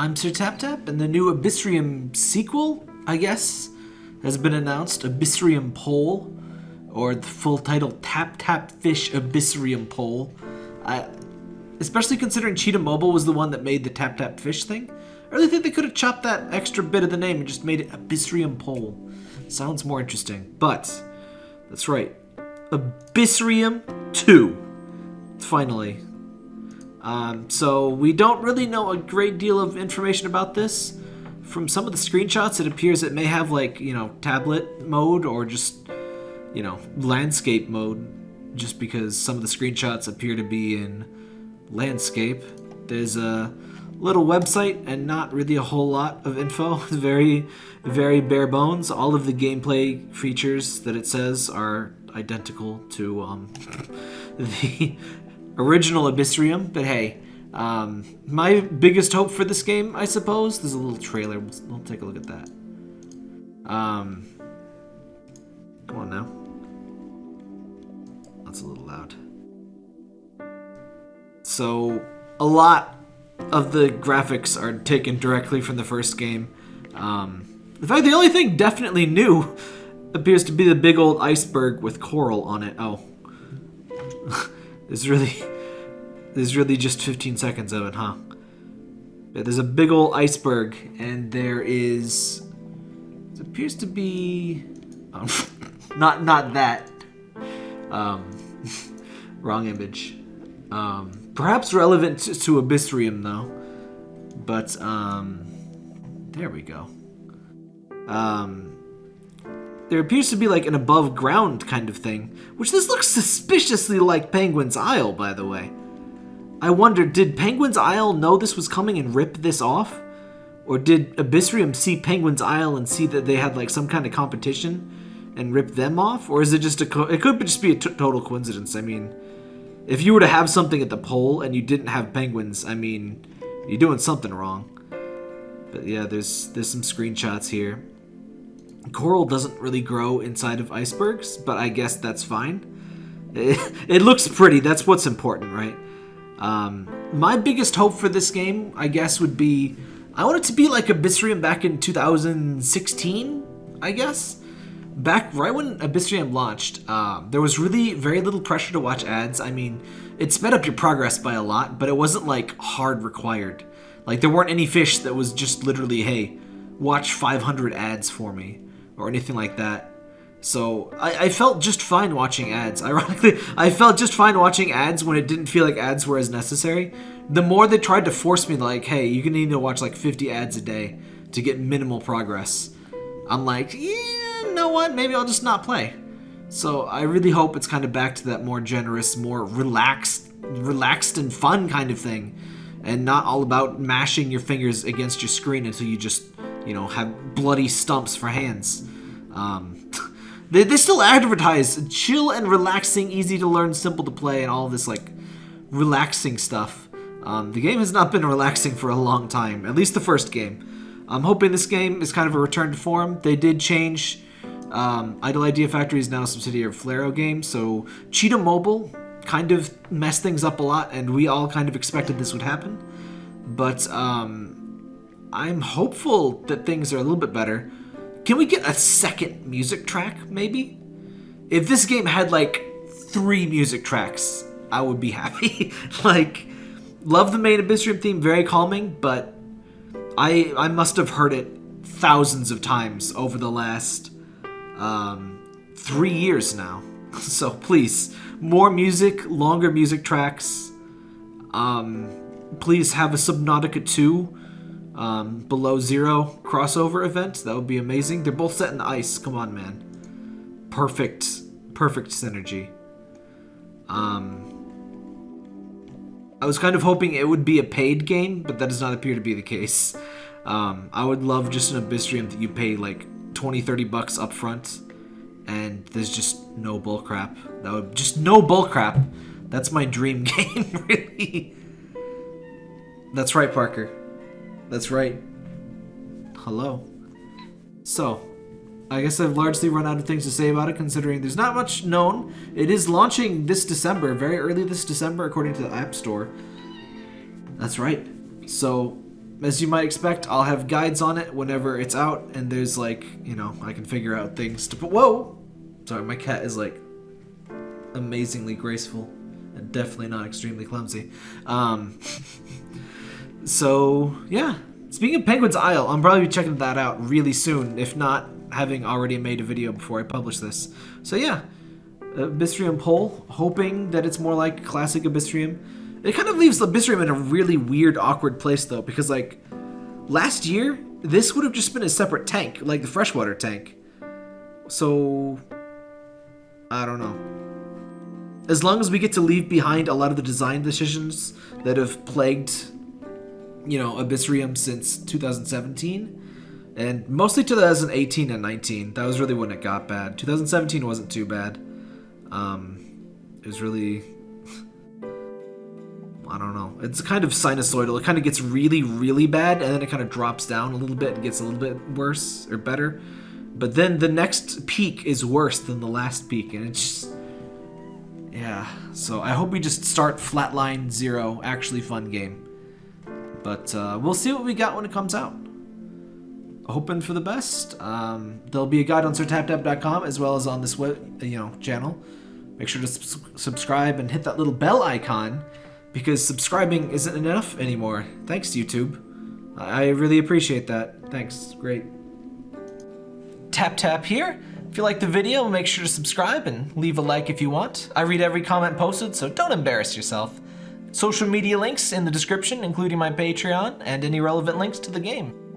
I'm Sir Tap Tap, and the new Abyssrium sequel, I guess, has been announced Abyssrium Pole, or the full title Tap Tap Fish Abyssrium Pole. I, especially considering Cheetah Mobile was the one that made the Tap Tap Fish thing. I really think they could have chopped that extra bit of the name and just made it Abyssrium Pole. Sounds more interesting. But, that's right. Abyssrium 2. Finally. Um, so, we don't really know a great deal of information about this. From some of the screenshots, it appears it may have, like, you know, tablet mode or just, you know, landscape mode. Just because some of the screenshots appear to be in landscape. There's a little website and not really a whole lot of info. very, very bare bones. All of the gameplay features that it says are identical to um, the original Abyssrium. But hey, um, my biggest hope for this game, I suppose, there's a little trailer. We'll, we'll take a look at that. Um, come on now. That's a little loud. So, a lot of the graphics are taken directly from the first game. Um, in fact, the only thing definitely new appears to be the big old iceberg with coral on it. Oh. there's really... There's really just 15 seconds of it, huh? Yeah, there's a big old iceberg, and there is... It appears to be... Um, not, not that. Um, wrong image. Um, perhaps relevant to, to Abyssrium, though. But, um, there we go. Um, there appears to be like an above ground kind of thing, which this looks suspiciously like Penguin's Isle, by the way. I wonder, did Penguin's Isle know this was coming and rip this off? Or did Abyssrium see Penguin's Isle and see that they had like some kind of competition and rip them off? Or is it just a, it could just be a total coincidence. I mean, if you were to have something at the pole and you didn't have penguins, I mean, you're doing something wrong. But yeah, there's there's some screenshots here. Coral doesn't really grow inside of icebergs, but I guess that's fine. It, it looks pretty, that's what's important, right? Um, my biggest hope for this game, I guess, would be... I want it to be like Abyssrium back in 2016, I guess? Back right when Abyssrium launched, uh, there was really very little pressure to watch ads. I mean, it sped up your progress by a lot, but it wasn't like hard required. Like there weren't any fish that was just literally, hey, watch 500 ads for me or anything like that. So I, I, felt just fine watching ads. Ironically, I felt just fine watching ads when it didn't feel like ads were as necessary. The more they tried to force me, like, hey, you can need to watch like 50 ads a day to get minimal progress. I'm like, yeah, you know what? Maybe I'll just not play. So I really hope it's kind of back to that more generous, more relaxed, relaxed and fun kind of thing, and not all about mashing your fingers against your screen until you just you know, have bloody stumps for hands. Um, they, they still advertise chill and relaxing, easy to learn, simple to play, and all this, like, relaxing stuff. Um, the game has not been relaxing for a long time, at least the first game. I'm hoping this game is kind of a return to form. They did change. Um, Idle Idea Factory is now a subsidiary of Flareo Games, so Cheetah Mobile kind of messed things up a lot, and we all kind of expected this would happen. But um, I'm hopeful that things are a little bit better. Can we get a second music track, maybe? If this game had like three music tracks, I would be happy. like, love the main Abyssrium theme, very calming, but I I must have heard it thousands of times over the last um, three years now. So please, more music, longer music tracks. Um, please have a Subnautica 2 um, below zero crossover event. That would be amazing. They're both set in the ice. Come on, man. Perfect, perfect synergy. Um, I was kind of hoping it would be a paid game, but that does not appear to be the case. Um, I would love just an Abyssrium that you pay like 20, 30 bucks up front, and there's just no bullcrap. That would just no bullcrap. That's my dream game, really. That's right, Parker. That's right. Hello. So, I guess I've largely run out of things to say about it, considering there's not much known. It is launching this December, very early this December, according to the App Store. That's right. So, as you might expect, I'll have guides on it whenever it's out, and there's like, you know, I can figure out things to put. Whoa! Sorry, my cat is like amazingly graceful and definitely not extremely clumsy. Um, so, yeah. Speaking of Penguin's Isle, I'm probably checking that out really soon, if not having already made a video before I publish this. So, yeah. Abyssrium Pole, hoping that it's more like classic Abyssrium. It kind of leaves Abyssrium in a really weird, awkward place, though, because, like, last year, this would have just been a separate tank, like the freshwater tank. So, I don't know. As long as we get to leave behind a lot of the design decisions that have plagued, you know, Abyssrium since 2017, and mostly 2018 and 19. That was really when it got bad. 2017 wasn't too bad. Um, it was really I don't know. It's kind of sinusoidal. It kind of gets really, really bad, and then it kind of drops down a little bit and gets a little bit worse or better. But then the next peak is worse than the last peak, and it's just... Yeah, so I hope we just start Flatline Zero, actually fun game. But uh, we'll see what we got when it comes out. Hoping for the best. Um, there'll be a guide on sirtaptap.com as well as on this web, you know, channel. Make sure to subscribe and hit that little bell icon because subscribing isn't enough anymore. Thanks, YouTube. I really appreciate that. Thanks. Great. Tap tap here. If you like the video, make sure to subscribe and leave a like if you want. I read every comment posted, so don't embarrass yourself. Social media links in the description, including my Patreon and any relevant links to the game.